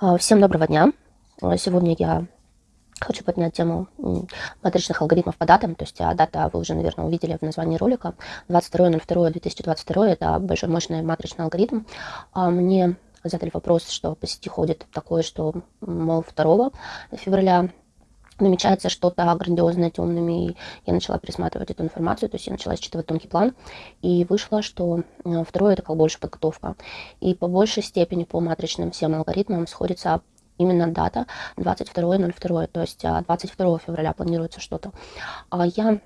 А, всем доброго дня. А, сегодня я хочу поднять тему матричных алгоритмов по датам. То есть а, дата вы уже, наверное, увидели в названии ролика. 22.02.2022 это большой мощный матричный алгоритм. Мне задали вопрос, что по сети ходит такое, что, мол, 2 февраля намечается что-то грандиозное темными, и я начала пересматривать эту информацию, то есть я начала считывать тонкий план, и вышло, что э, второе это как больше подготовка. И по большей степени по матричным всем алгоритмам сходится именно дата 22.02, то есть 22 а, февраля планируется что-то. А я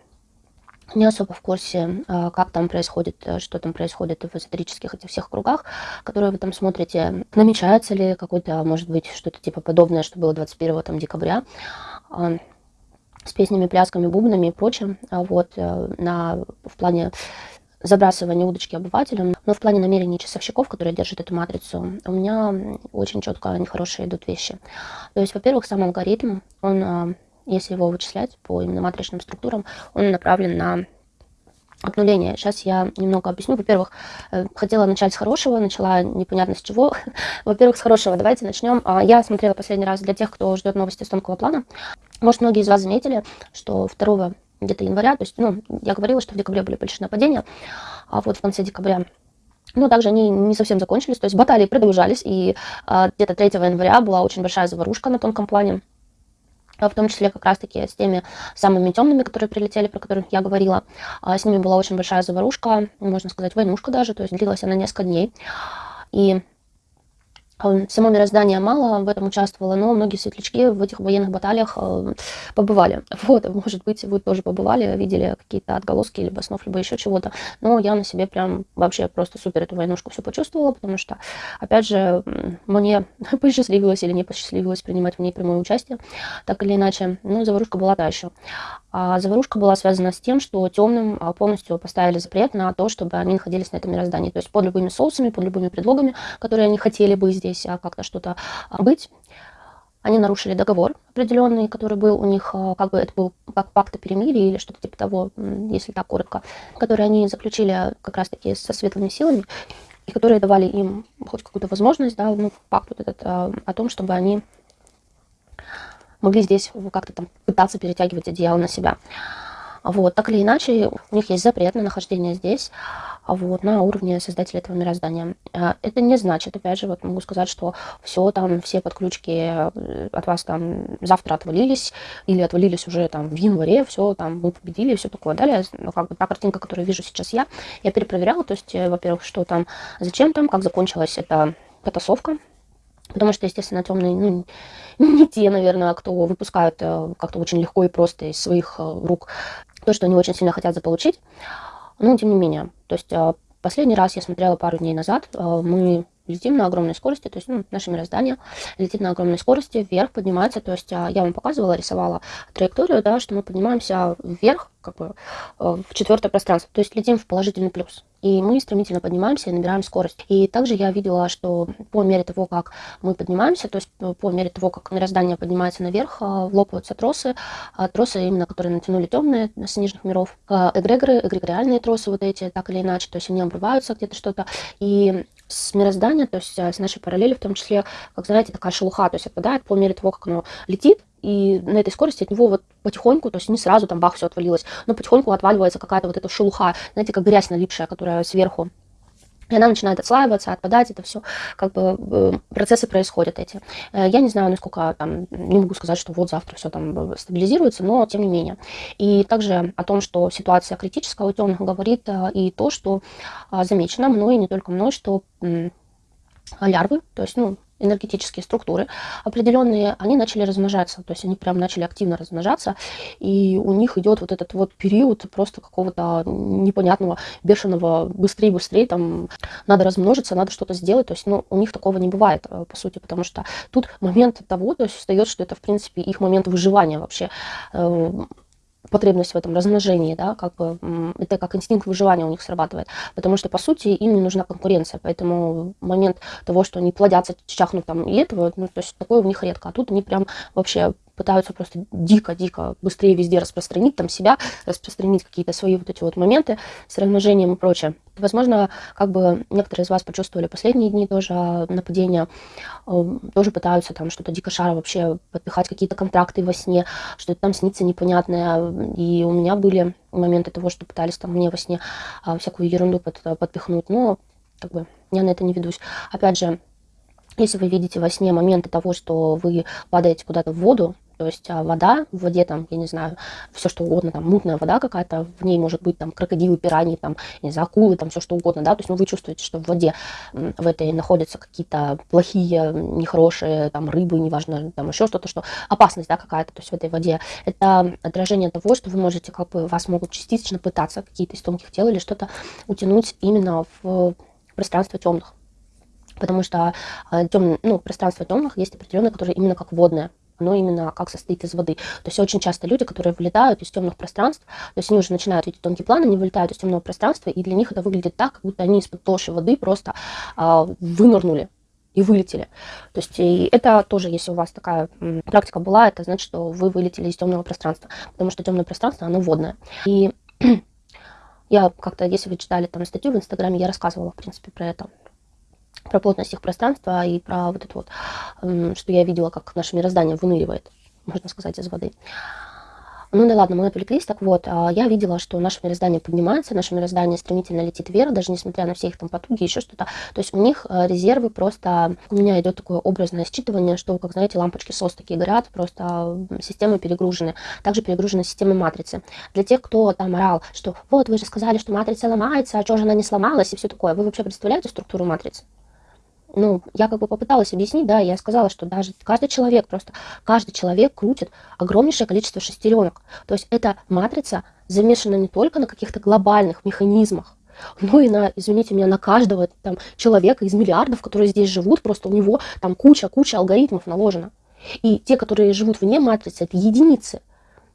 не особо в курсе, а, как там происходит, э, что там происходит в эзотерических этих всех кругах, которые вы там смотрите. Намечается ли какой-то, может быть, что-то типа подобное, что было 21 там, декабря с песнями, плясками, бубнами и прочим, а вот, э, на, в плане забрасывания удочки обывателям, но в плане намерений часовщиков, которые держат эту матрицу, у меня очень четко нехорошие идут вещи. То есть, во-первых, сам алгоритм, он, э, если его вычислять по именно матричным структурам, он направлен на обнуление. Сейчас я немного объясню. Во-первых, э, хотела начать с хорошего, начала непонятно с чего. Во-первых, с хорошего. Давайте начнем. А, я смотрела последний раз для тех, кто ждет новости с тонкого плана. Может, многие из вас заметили, что 2 где-то января, то есть, ну, я говорила, что в декабре были большие нападения, а вот в конце декабря но также они не совсем закончились, то есть баталии продолжались, и а, где-то 3 января была очень большая заварушка на тонком плане. А, в том числе как раз-таки с теми самыми темными, которые прилетели, про которых я говорила. А, с ними была очень большая заварушка, можно сказать, войнушка даже, то есть длилась она несколько дней. И Само мироздание мало в этом участвовало, но многие светлячки в этих военных баталиях э, побывали. Вот, может быть, вы тоже побывали, видели какие-то отголоски, либо снов, либо еще чего-то. Но я на себе прям вообще просто супер эту войнушку все почувствовала, потому что, опять же, мне посчастливилось или не посчастливилось принимать в ней прямое участие, так или иначе. Ну, заварушка была та еще. А заварушка была связана с тем, что темным а, полностью поставили запрет на то, чтобы они находились на этом мироздании. То есть под любыми соусами, под любыми предлогами, которые они хотели бы здесь а, как-то что-то а, быть. Они нарушили договор определенный, который был у них, как бы это был как пакт о перемирии или что-то типа того, если так коротко, который они заключили как раз-таки со светлыми силами, и которые давали им хоть какую-то возможность, да, ну, пакт вот этот, о том, чтобы они могли здесь как-то там пытаться перетягивать одеяло на себя. Вот, так или иначе, у них есть запрет на нахождение здесь, вот, на уровне создателя этого мироздания. А, это не значит, опять же, вот могу сказать, что все там, все подключки э, от вас там завтра отвалились, или отвалились уже там в январе, все там, мы победили, все такое далее. Но как бы та картинка, которую вижу сейчас я, я перепроверяла, то есть, э, во-первых, что там, зачем там, как закончилась эта потасовка, Потому что, естественно, темные, ну, не те, наверное, кто выпускают э, как-то очень легко и просто из своих э, рук то, что они очень сильно хотят заполучить. Но, тем не менее, то есть э, последний раз я смотрела пару дней назад, мы летим на огромной скорости, то есть ну, наше мироздание летит на огромной скорости, вверх поднимается, то есть я вам показывала, рисовала траекторию, да, что мы поднимаемся вверх, как бы, в четвертое пространство, то есть летим в положительный плюс и мы стремительно поднимаемся и набираем скорость. И также я видела, что по мере того, как мы поднимаемся, то есть по мере того, как мироздание поднимается наверх, а, лопаются тросы, а тросы именно, которые натянули темные с нижних миров, а, эгрегоры, эгрегориальные тросы вот эти, так или иначе, то есть они обрываются где-то что-то, и с мироздания, то есть с нашей параллели в том числе, как знаете, такая шелуха, то есть отпадает по мере того, как оно летит, и на этой скорости от него вот потихоньку, то есть не сразу там бах, все отвалилось, но потихоньку отваливается какая-то вот эта шелуха, знаете, как грязь налипшая, которая сверху. И она начинает отслаиваться, отпадать, это все, как бы э, процессы происходят эти. Э, я не знаю, насколько там, не могу сказать, что вот завтра все там стабилизируется, но тем не менее. И также о том, что ситуация критическая у темных говорит э, и то, что замечено мной, не только мной, что лярвы, то есть, ну, энергетические структуры определенные, они начали размножаться, то есть они прям начали активно размножаться, и у них идет вот этот вот период просто какого-то непонятного, бешеного, быстрее-быстрее, там, надо размножиться, надо что-то сделать, то есть, ну, у них такого не бывает, э, по сути, потому что тут момент того, то есть встает, что это, в принципе, их момент выживания вообще, э, потребность в этом размножении, да, как бы это как инстинкт выживания у них срабатывает, потому что, по сути, им не нужна конкуренция, поэтому момент того, что они плодятся, чахнут там и этого, ну, то есть такое у них редко, а тут они прям вообще пытаются просто дико-дико быстрее везде распространить там себя, распространить какие-то свои вот эти вот моменты с размножением и прочее. Возможно, как бы некоторые из вас почувствовали последние дни тоже нападения, эм, тоже пытаются там что-то дико шара вообще подпихать какие-то контракты во сне, что-то там снится непонятное. И у меня были моменты того, что пытались там мне во сне а, всякую ерунду под, подпихнуть, но как бы я на это не ведусь. Опять же, если вы видите во сне моменты того, что вы падаете куда-то в воду, то есть а, вода, в воде там, я не знаю, все что угодно, там мутная вода какая-то, в ней может быть там крокодилы, пираньи, там, не знаю, акулы, там все что угодно, да, то есть ну, вы чувствуете, что в воде в этой находятся какие-то плохие, нехорошие, там, рыбы, неважно, там еще что-то, что опасность, да, какая-то, то есть в этой воде. Это отражение того, что вы можете, как бы, вас могут частично пытаться какие-то из тонких тел или что-то утянуть именно в пространство темных. Потому что э, тем, ну, пространство темных есть определенное, которое именно как водное оно именно как состоит из воды. То есть очень часто люди, которые вылетают из темных пространств, то есть они уже начинают видеть тонкий план, они вылетают из темного пространства, и для них это выглядит так, как будто они из-под толщи воды просто а, вынырнули и вылетели. То есть и это тоже, если у вас такая практика была, это значит, что вы вылетели из темного пространства, потому что темное пространство, оно водное. И я как-то, если вы читали там статью в Инстаграме, я рассказывала, в принципе, про это про плотность их пространства и про вот это вот, что я видела, как наше мироздание выныривает, можно сказать, из воды. Ну да ладно, мы отвлеклись. Так вот, а, я видела, что наше мироздание поднимается, наше мироздание стремительно летит вверх, даже несмотря на все их там потуги, еще что-то. То есть у них э, резервы просто... У меня идет такое образное считывание, что, как знаете, лампочки СОС такие горят, просто системы перегружены. Также перегружена система матрицы. Для тех, кто там орал, что вот вы же сказали, что матрица ломается, а что же она не сломалась и все такое. Вы вообще представляете структуру матрицы? Ну, я как бы попыталась объяснить, да, я сказала, что даже каждый человек, просто каждый человек крутит огромнейшее количество шестеренок. То есть эта матрица замешана не только на каких-то глобальных механизмах, но и на, извините меня, на каждого там человека из миллиардов, которые здесь живут, просто у него там куча-куча алгоритмов наложена. И те, которые живут вне матрицы, это единицы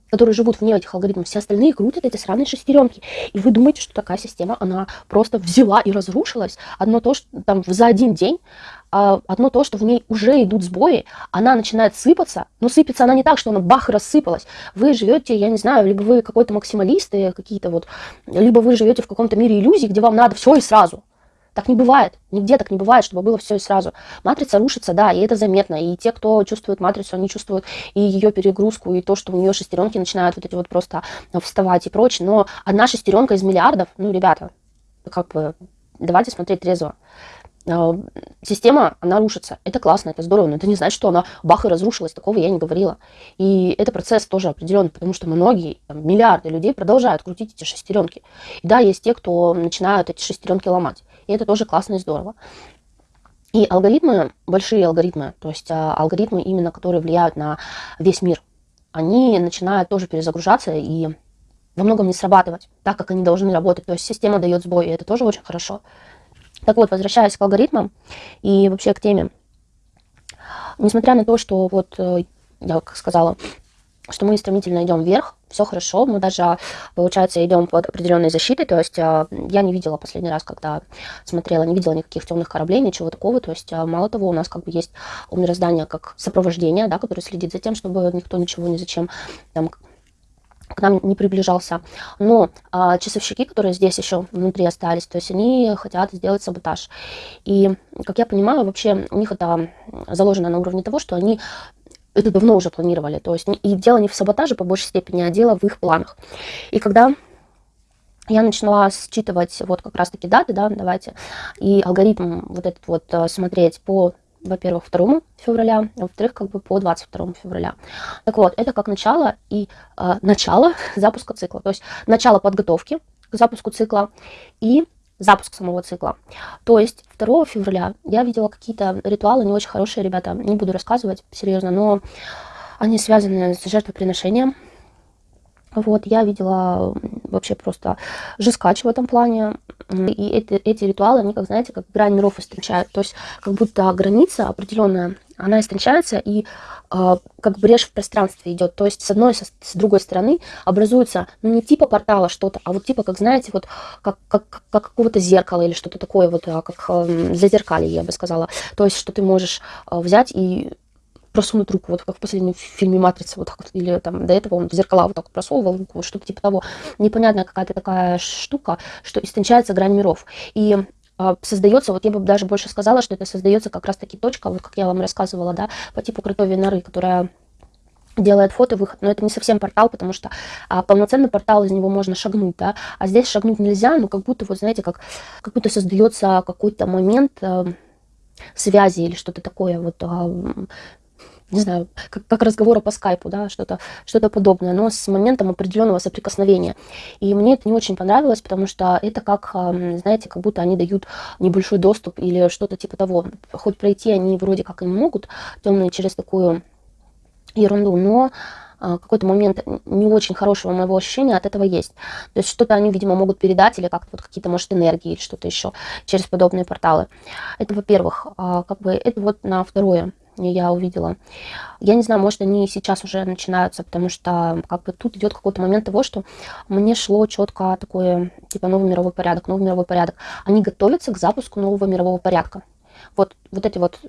которые живут вне этих алгоритмов, все остальные крутят эти сраные шестеренки. И вы думаете, что такая система, она просто взяла и разрушилась. Одно то, что там за один день, а, одно то, что в ней уже идут сбои, она начинает сыпаться, но сыпется она не так, что она бах и рассыпалась. Вы живете, я не знаю, либо вы какой-то максималист, какие-то вот, либо вы живете в каком-то мире иллюзий, где вам надо все и сразу. Так не бывает. Нигде так не бывает, чтобы было все и сразу. Матрица рушится, да, и это заметно. И те, кто чувствует матрицу, они чувствуют и ее перегрузку, и то, что у нее шестеренки начинают вот эти вот просто вставать и прочее. Но одна шестеренка из миллиардов, ну, ребята, как бы, давайте смотреть трезво. А, система, она рушится. Это классно, это здорово, но это не значит, что она бах и разрушилась. Такого я не говорила. И это процесс тоже определенный, потому что многие, там, миллиарды людей продолжают крутить эти шестеренки. И да, есть те, кто начинают эти шестеренки ломать. И это тоже классно и здорово. И алгоритмы, большие алгоритмы, то есть а, алгоритмы именно, которые влияют на весь мир, они начинают тоже перезагружаться и во многом не срабатывать так, как они должны работать. То есть система дает сбой, и это тоже очень хорошо. Так вот, возвращаясь к алгоритмам и вообще к теме. Несмотря на то, что вот э, я как сказала, что мы стремительно идем вверх, все хорошо, мы даже, получается, идем под определенной защитой, то есть а, я не видела последний раз, когда смотрела, не видела никаких темных кораблей, ничего такого, то есть а, мало того, у нас как бы есть у мироздания как сопровождение, да, которое следит за тем, чтобы никто ничего ни зачем там к нам не приближался. Но а, часовщики, которые здесь еще внутри остались, то есть они хотят сделать саботаж. И, как я понимаю, вообще у них это заложено на уровне того, что они это давно уже планировали. То есть и дело не в саботаже по большей степени, а дело в их планах. И когда я начала считывать вот как раз-таки даты, да, давайте, и алгоритм вот этот вот э, смотреть по, во-первых, 2 февраля, а во-вторых, как бы по 22 февраля. Так вот, это как начало и э, начало запуска цикла, то есть начало подготовки к запуску цикла и запуск самого цикла. То есть 2 февраля я видела какие-то ритуалы не очень хорошие, ребята, не буду рассказывать серьезно, но они связаны с жертвоприношением. Вот, я видела вообще просто жескач в этом плане. И эти, эти ритуалы, они, как знаете, как грань миров истончают. То есть как будто граница определенная, она истончается, и э, как брешь в пространстве идет. То есть с одной, с, с другой стороны образуется, ну не типа портала что-то, а вот типа, как знаете, вот как, как, как какого-то зеркала или что-то такое, вот а, как э, зазеркалье, я бы сказала. То есть что ты можешь э, взять и просунуть руку, вот как в последнем фильме «Матрица», вот так вот, или там до этого он в зеркала вот так вот просовывал руку, что-то типа того. Непонятная какая-то такая штука, что истончается грань миров. И создается, вот я бы даже больше сказала, что это создается как раз-таки точка, вот как я вам рассказывала, да, по типу крутой норы, которая делает фото выход, но это не совсем портал, потому что а, полноценный портал из него можно шагнуть, да, а здесь шагнуть нельзя, ну как будто вот знаете, как как будто создается какой-то момент э, связи или что-то такое, вот э, не знаю, как, как разговора по скайпу, да, что-то что, -то, подобное, но с моментом определенного соприкосновения. И мне это не очень понравилось, потому что это как, знаете, как будто они дают небольшой доступ или что-то типа того. Хоть пройти они вроде как и могут, темные через такую ерунду, но а, какой-то момент не очень хорошего моего ощущения от этого есть. То есть что-то они, видимо, могут передать или как-то вот какие-то, может, энергии или что-то еще через подобные порталы. Это, во-первых, а, как бы это вот на второе я увидела. Я не знаю, может, они сейчас уже начинаются, потому что как бы тут идет какой-то момент того, что мне шло четко такое, типа, новый мировой порядок, новый мировой порядок. Они готовятся к запуску нового мирового порядка. Вот, вот эти вот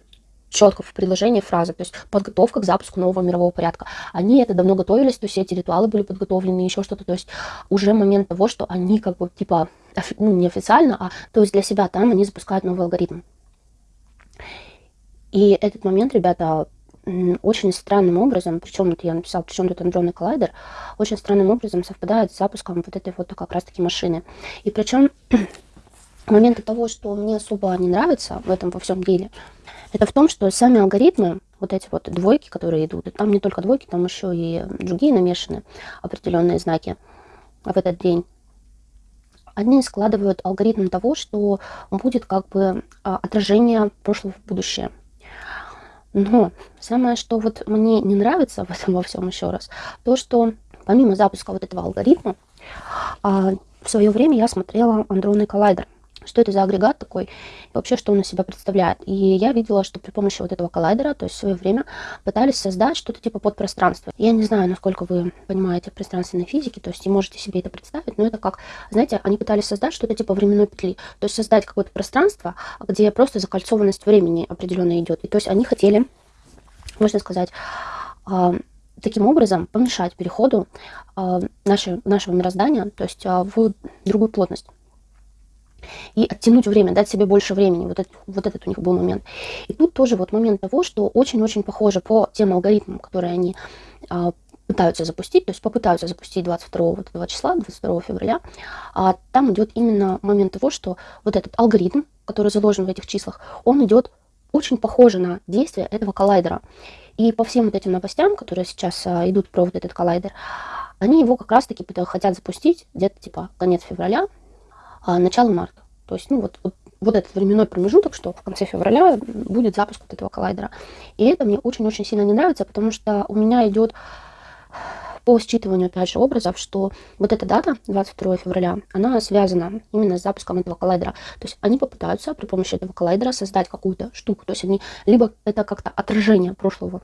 четко в предложении фразы, то есть подготовка к запуску нового мирового порядка. Они это давно готовились, то есть эти ритуалы были подготовлены, еще что-то, то есть уже момент того, что они как бы типа, ну не официально, а то есть для себя там они запускают новый алгоритм. И этот момент, ребята, очень странным образом, причем вот я написала, причем тут андронный коллайдер, очень странным образом совпадает с запуском вот этой вот как раз таки машины. И причем моменты того, что мне особо не нравится в этом во всем деле, это в том, что сами алгоритмы, вот эти вот двойки, которые идут, там не только двойки, там еще и другие намешаны определенные знаки в этот день, они складывают алгоритм того, что будет как бы а, отражение прошлого в будущее. Но самое, что вот мне не нравится в этом во всем еще раз, то, что помимо запуска вот этого алгоритма, а, в свое время я смотрела андронный коллайдер что это за агрегат такой, и вообще, что он из себя представляет. И я видела, что при помощи вот этого коллайдера, то есть в свое время пытались создать что-то типа подпространства. Я не знаю, насколько вы понимаете пространственной физики, то есть и можете себе это представить, но это как, знаете, они пытались создать что-то типа временной петли, то есть создать какое-то пространство, где просто закольцованность времени определенно идет. И то есть они хотели, можно сказать, а, таким образом помешать переходу э, нашего, нашего мироздания, то есть э, в другую плотность и оттянуть время, дать себе больше времени. Вот, это, вот этот у них был момент. И тут тоже вот момент того, что очень-очень похоже по тем алгоритмам, которые они а, пытаются запустить, то есть попытаются запустить 22 вот этого числа, 22 февраля, а там идет именно момент того, что вот этот алгоритм, который заложен в этих числах, он идет очень похоже на действие этого коллайдера. И по всем вот этим новостям, которые сейчас а, идут про вот этот коллайдер, они его как раз-таки хотят запустить где-то типа конец февраля, начало марта. То есть, ну, вот, вот, вот этот временной промежуток, что в конце февраля будет запуск вот этого коллайдера. И это мне очень-очень сильно не нравится, потому что у меня идет по считыванию, опять же, образов, что вот эта дата, 22 февраля, она связана именно с запуском этого коллайдера. То есть они попытаются при помощи этого коллайдера создать какую-то штуку. То есть они либо это как-то отражение прошлого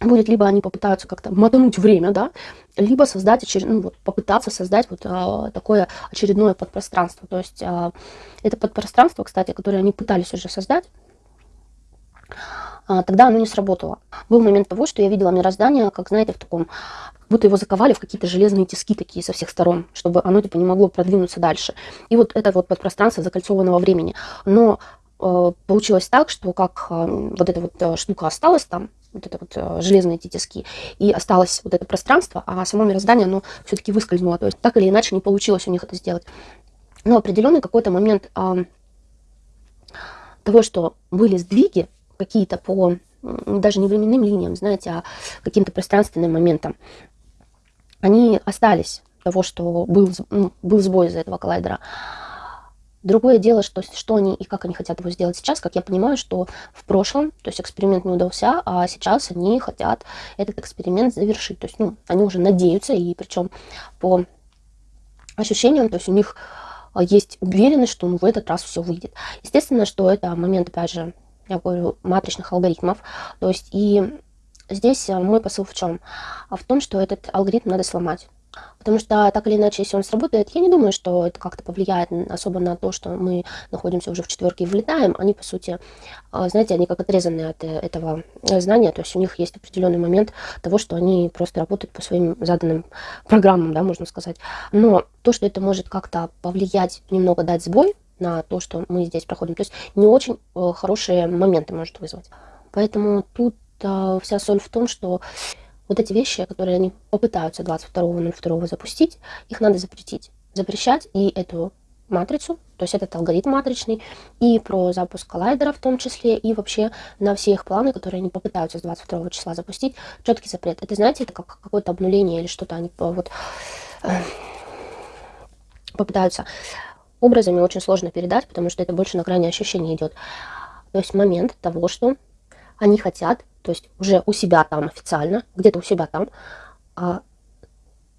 будет либо они попытаются как-то мотануть время, да, либо создать очеред... ну, вот, попытаться создать вот а, такое очередное подпространство. То есть а, это подпространство, кстати, которое они пытались уже создать, а, тогда оно не сработало. Был момент того, что я видела мироздание, как, знаете, в таком, как будто его заковали в какие-то железные тиски такие со всех сторон, чтобы оно, типа, не могло продвинуться дальше. И вот это вот подпространство закольцованного времени. Но э, получилось так, что как э, вот эта вот э, штука осталась там, вот это вот э, железные эти тиски, и осталось вот это пространство, а само мироздание, оно все-таки выскользнуло. То есть так или иначе не получилось у них это сделать. Но определенный какой-то момент а, того, что были сдвиги какие-то по даже не временным линиям, знаете, а каким-то пространственным моментам, они остались того, что был, ну, был сбой из-за этого коллайдера. Другое дело, что, что они и как они хотят его сделать сейчас, как я понимаю, что в прошлом, то есть эксперимент не удался, а сейчас они хотят этот эксперимент завершить. То есть, ну, они уже надеются, и причем по ощущениям, то есть у них а, есть уверенность, что ну, в этот раз все выйдет. Естественно, что это момент, опять же, я говорю, матричных алгоритмов. То есть и здесь мой посыл в чем? А в том, что этот алгоритм надо сломать. Потому что так или иначе, если он сработает, я не думаю, что это как-то повлияет особо на то, что мы находимся уже в четверке и влетаем. Они, по сути, а, знаете, они как отрезаны от э, этого знания, то есть у них есть определенный момент того, что они просто работают по своим заданным программам, да, можно сказать. Но то, что это может как-то повлиять, немного дать сбой на то, что мы здесь проходим, то есть не очень э, хорошие моменты может вызвать. Поэтому тут э, вся соль в том, что вот эти вещи, которые они попытаются 22.02 запустить, их надо запретить. Запрещать и эту матрицу, то есть этот алгоритм матричный, и про запуск коллайдера в том числе, и вообще на все их планы, которые они попытаются с 22 числа запустить, четкий запрет. Это, знаете, это как какое-то обнуление или что-то они вот э, попытаются образами очень сложно передать, потому что это больше на грани ощущения идет. То есть момент того, что они хотят то есть уже у себя там официально, где-то у себя там, а,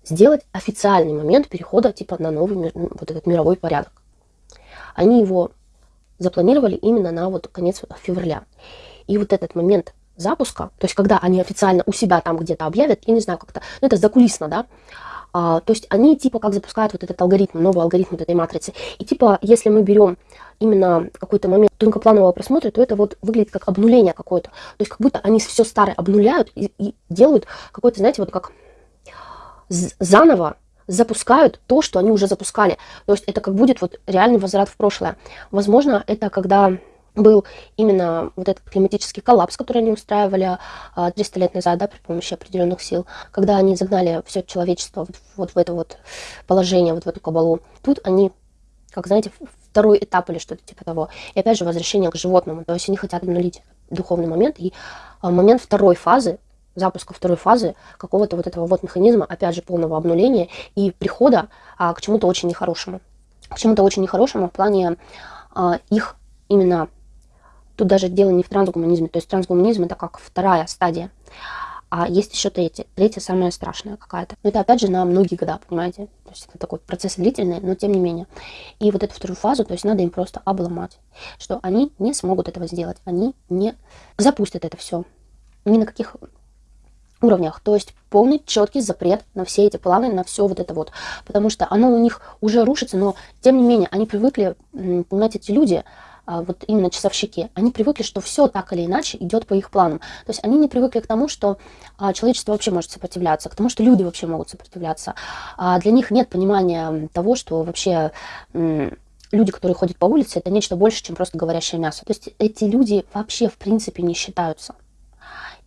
сделать официальный момент перехода типа на новый вот этот мировой порядок. Они его запланировали именно на вот конец февраля. И вот этот момент запуска, то есть когда они официально у себя там где-то объявят, я не знаю как-то, ну это закулисно, да, а, то есть они типа как запускают вот этот алгоритм, новый алгоритм вот этой матрицы. И типа если мы берем именно какой-то момент тонкопланового просмотра, то это вот выглядит как обнуление какое-то. То есть как будто они все старое обнуляют и, и делают какой-то, знаете, вот как заново запускают то, что они уже запускали. То есть это как будет вот реальный возврат в прошлое. Возможно, это когда был именно вот этот климатический коллапс, который они устраивали 300 а, лет назад, да, при помощи определенных сил, когда они загнали все человечество вот, вот в это вот положение, вот в эту кабалу. Тут они, как знаете, второй этап или что-то типа того. И опять же возвращение к животному. То есть они хотят обнулить духовный момент. И а, момент второй фазы, запуска второй фазы какого-то вот этого вот механизма, опять же, полного обнуления и прихода а, к чему-то очень нехорошему. К чему-то очень нехорошему в плане а, их именно Тут даже дело не в трансгуманизме. То есть трансгуманизм это как вторая стадия. А есть еще третья. Третья самая страшная какая-то. Но это опять же на многие года, понимаете? То есть это такой процесс длительный, но тем не менее. И вот эту вторую фазу, то есть надо им просто обломать. Что они не смогут этого сделать. Они не запустят это все. Ни на каких уровнях. То есть полный четкий запрет на все эти планы, на все вот это вот. Потому что оно у них уже рушится, но тем не менее они привыкли, понимаете, эти люди, вот именно часовщики, они привыкли, что все так или иначе идет по их планам. То есть они не привыкли к тому, что а, человечество вообще может сопротивляться, к тому, что люди вообще могут сопротивляться. А для них нет понимания того, что вообще люди, которые ходят по улице, это нечто больше, чем просто говорящее мясо. То есть эти люди вообще в принципе не считаются.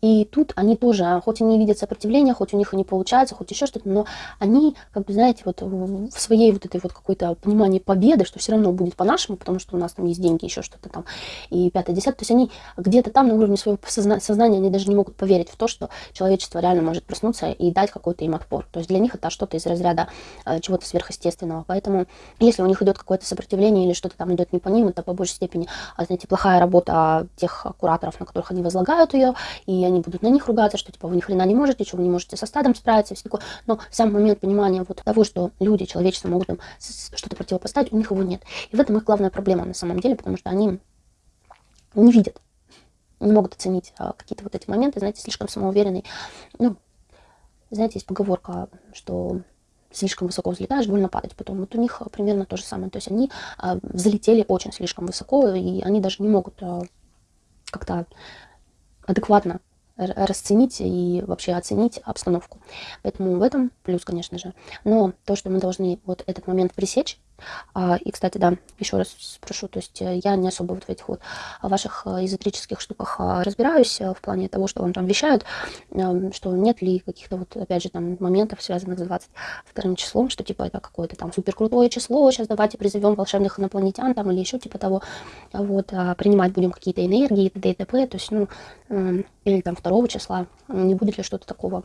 И тут они тоже, хоть и не видят сопротивления, хоть у них и не получается, хоть еще что-то, но они, как бы, знаете, вот в своей вот этой вот какой-то понимании победы, что все равно будет по-нашему, потому что у нас там есть деньги, еще что-то там, и пятое, десятое. То есть они где-то там на уровне своего созна сознания, они даже не могут поверить в то, что человечество реально может проснуться и дать какой-то им отпор. То есть для них это что-то из разряда э, чего-то сверхъестественного. Поэтому если у них идет какое-то сопротивление или что-то там идет не по ним, это по большей степени, а, знаете, плохая работа тех кураторов, на которых они возлагают ее, и они будут на них ругаться, что типа вы ни хрена не можете, что вы не можете со стадом справиться, все такое. Но сам момент понимания вот того, что люди, человечество могут им что-то противопоставить, у них его нет. И в этом их главная проблема на самом деле, потому что они не видят, не могут оценить а, какие-то вот эти моменты, знаете, слишком самоуверенный. Ну, знаете, есть поговорка, что слишком высоко взлетаешь, больно падать потом. Вот у них примерно то же самое. То есть они а, взлетели очень слишком высоко, и они даже не могут а, как-то адекватно расценить и вообще оценить обстановку. Поэтому в этом плюс, конечно же. Но то, что мы должны вот этот момент пресечь, и, кстати, да, еще раз спрошу, то есть э, я не особо вот в этих вот ваших э, эзотерических штуках а, разбираюсь э, в плане того, что вам там вещают, что нет ли каких-то вот, опять же, там моментов, связанных с 22 числом, что типа это какое-то там супер крутое число, сейчас давайте призовем волшебных инопланетян там или еще типа того, вот, а, принимать будем какие-то энергии, т.д. и т.п., то есть, ну, или там 2 числа, не будет ли что-то такого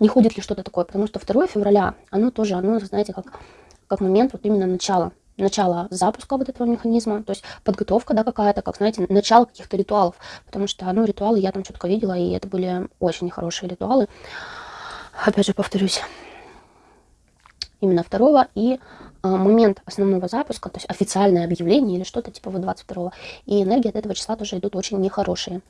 не ходит ли что-то такое, потому что 2 февраля, оно тоже, оно, знаете, как как момент вот именно начала начало запуска вот этого механизма, то есть подготовка, да, какая-то, как, знаете, начало каких-то ритуалов, потому что, ну, ритуалы я там четко видела, и это были очень нехорошие ритуалы. Опять же, повторюсь, именно второго и а, момент основного запуска, то есть официальное объявление или что-то типа вот 22 и энергии от этого числа тоже идут очень нехорошие.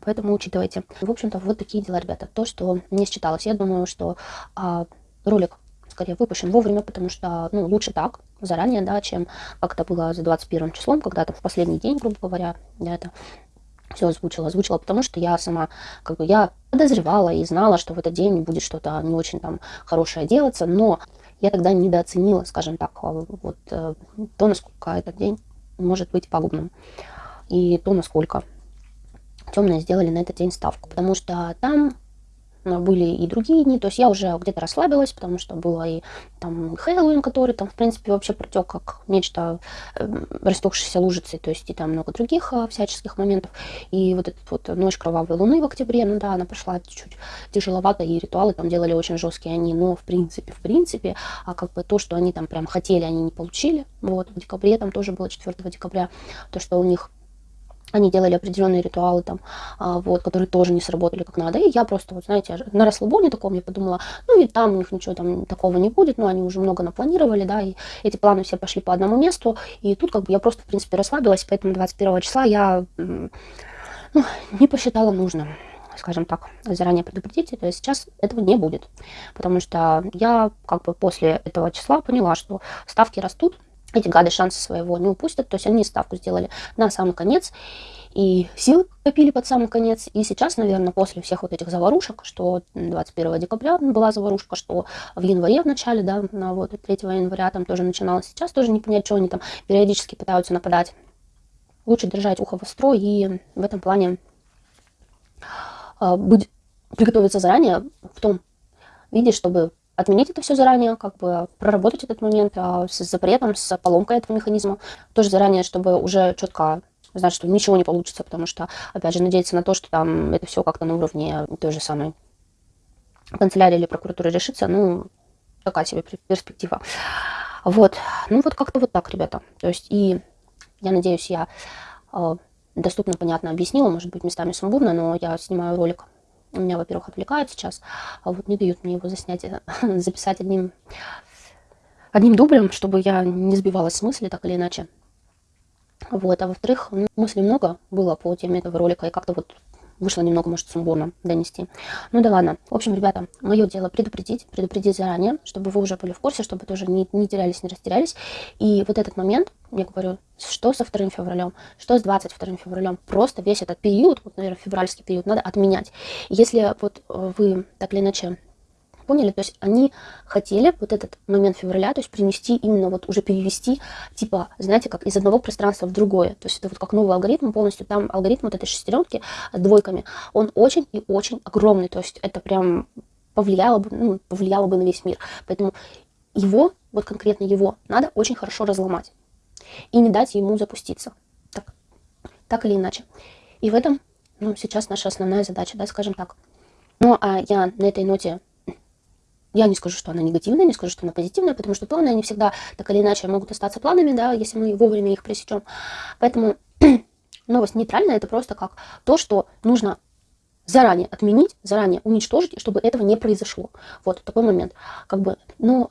Поэтому учитывайте. В общем-то, вот такие дела, ребята. То, что не считалось. Я думаю, что а, ролик скорее выпущен вовремя, потому что, ну, лучше так, заранее, да, чем как это было за 21 числом, когда там в последний день, грубо говоря, я это все озвучила. Озвучила, потому что я сама, как бы, я подозревала и знала, что в этот день будет что-то не очень там хорошее делаться, но я тогда недооценила, скажем так, а, вот э, то, насколько этот день может быть пагубным, и то, насколько темные сделали на этот день ставку, потому что там были и другие дни, то есть я уже где-то расслабилась, потому что было и там Хэллоуин, который там, в принципе, вообще протек как нечто э, растекшейся лужицей, то есть и там много других э, всяческих моментов. И вот эта вот ночь кровавой луны в октябре, ну да, она прошла чуть-чуть тяжеловато, и ритуалы там делали очень жесткие они, но в принципе, в принципе, а как бы то, что они там прям хотели, они не получили. Вот, в декабре там тоже было 4 декабря, то, что у них они делали определенные ритуалы там, а, вот, которые тоже не сработали как надо. И я просто, вот, знаете, на расслабоне таком я подумала, ну и там у них ничего там такого не будет, но они уже много напланировали, да, и эти планы все пошли по одному месту. И тут как бы я просто, в принципе, расслабилась, поэтому 21 числа я ну, не посчитала нужным скажем так, заранее предупредить, то сейчас этого не будет, потому что я как бы после этого числа поняла, что ставки растут, эти гады шансы своего не упустят, то есть они ставку сделали на самый конец, и сил копили под самый конец, и сейчас, наверное, после всех вот этих заварушек, что 21 декабря была заварушка, что в январе в начале, да, на вот 3 января там тоже начиналось, сейчас тоже не понять, что они там периодически пытаются нападать. Лучше держать ухо востро и в этом плане э, быть, приготовиться заранее в том виде, чтобы отменить это все заранее, как бы проработать этот момент а, с запретом, с поломкой этого механизма. Тоже заранее, чтобы уже четко знать, что ничего не получится, потому что, опять же, надеяться на то, что там это все как-то на уровне той же самой канцелярии или прокуратуры решится, ну, такая себе перспектива. Вот, ну вот как-то вот так, ребята. То есть и я надеюсь, я э, доступно, понятно объяснила, может быть, местами сумбурно, но я снимаю ролик у меня, во-первых, отвлекают сейчас, а вот не дают мне его заснять, записать одним, одним дублем, чтобы я не сбивалась с мысли так или иначе. Вот, а во-вторых, ну, мыслей много было по теме этого ролика, и как-то вот вышло немного, может, сумбурно донести. Ну да ладно. В общем, ребята, мое дело предупредить, предупредить заранее, чтобы вы уже были в курсе, чтобы тоже не, не терялись, не растерялись. И вот этот момент, я говорю, что со 2 февралем, что с 22 февралем, просто весь этот период, вот, наверное, февральский период, надо отменять. Если вот э, вы так или иначе поняли? То есть они хотели вот этот момент февраля, то есть принести именно вот уже перевести, типа, знаете, как из одного пространства в другое. То есть это вот как новый алгоритм полностью. Там алгоритм вот этой шестеренки с двойками, он очень и очень огромный. То есть это прям повлияло бы, ну, повлияло бы на весь мир. Поэтому его, вот конкретно его, надо очень хорошо разломать. И не дать ему запуститься. Так, так или иначе. И в этом, ну, сейчас наша основная задача, да, скажем так. Ну, а я на этой ноте я не скажу, что она негативная, не скажу, что она позитивная, потому что планы, они всегда так или иначе могут остаться планами, да, если мы вовремя их пресечем. Поэтому новость нейтральная, это просто как то, что нужно заранее отменить, заранее уничтожить, чтобы этого не произошло. Вот такой момент. Как бы, но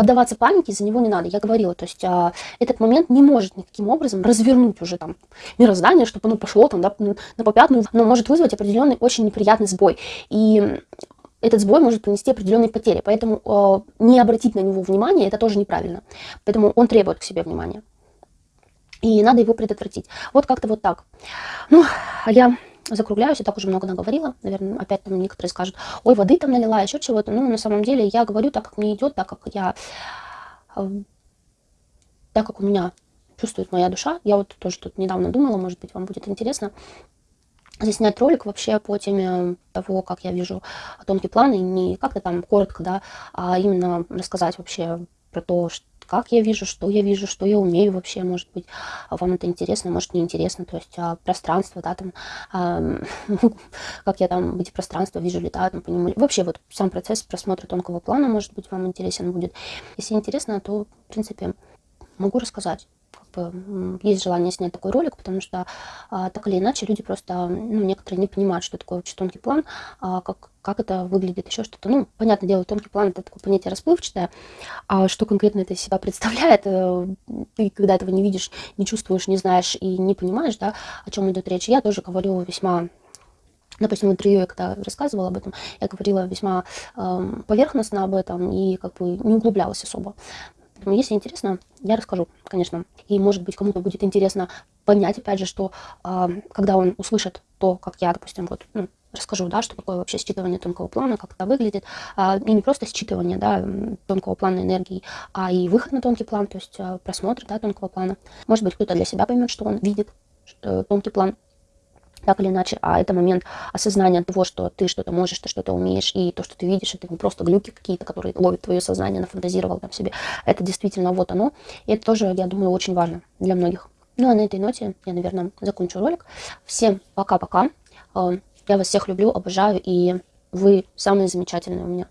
поддаваться панике за него не надо. Я говорила, то есть а, этот момент не может никаким образом развернуть уже там мироздание, чтобы оно пошло там, да, на попятную, но может вызвать определенный очень неприятный сбой. И этот сбой может принести определенные потери. Поэтому э, не обратить на него внимание, это тоже неправильно. Поэтому он требует к себе внимания. И надо его предотвратить. Вот как-то вот так. Ну, а я закругляюсь, я так уже много наговорила. Наверное, опять там некоторые скажут, ой, воды там налила, еще чего-то. Ну, на самом деле, я говорю так, как мне идет, так как я... Э, так как у меня чувствует моя душа. Я вот тоже тут недавно думала, может быть, вам будет интересно заснять ролик вообще по теме того, как я вижу тонкий план, и не как-то там коротко, да, а именно рассказать вообще про то, что как я вижу, что я вижу, что я умею вообще, может быть, вам это интересно, может, не интересно, то есть а, пространство, да, там, а, как я там эти пространства вижу, летаю, там, по нему, вообще вот сам процесс просмотра тонкого плана, может быть, вам интересен будет. Если интересно, то, в принципе, могу рассказать, бы, есть желание снять такой ролик, потому что а, так или иначе люди просто, ну, некоторые не понимают, что такое вообще тонкий план, а, как, как это выглядит, еще что-то. Ну, понятное дело, тонкий план это такое понятие расплывчатое, а что конкретно это из себя представляет, э, ты когда этого не видишь, не чувствуешь, не знаешь и не понимаешь, да, о чем идет речь. Я тоже говорю весьма Допустим, в интервью я когда рассказывала об этом, я говорила весьма э, поверхностно об этом и как бы не углублялась особо. Если интересно, я расскажу, конечно. И, может быть, кому-то будет интересно понять, опять же, что э, когда он услышит то, как я, допустим, вот, ну, расскажу, да, что такое вообще считывание тонкого плана, как это выглядит, а, и не просто считывание, да, тонкого плана энергии, а и выход на тонкий план, то есть а, просмотр, да, тонкого плана. Может быть, кто-то для себя поймет, что он видит что, тонкий план, так или иначе, а это момент осознания того, что ты что-то можешь, ты что-то умеешь, и то, что ты видишь, это не просто глюки какие-то, которые ловят твое сознание, нафантазировал там себе. Это действительно вот оно, и это тоже, я думаю, очень важно для многих. Ну а на этой ноте я, наверное, закончу ролик. Всем пока-пока. Э, я вас всех люблю, обожаю, и вы самые замечательные у меня.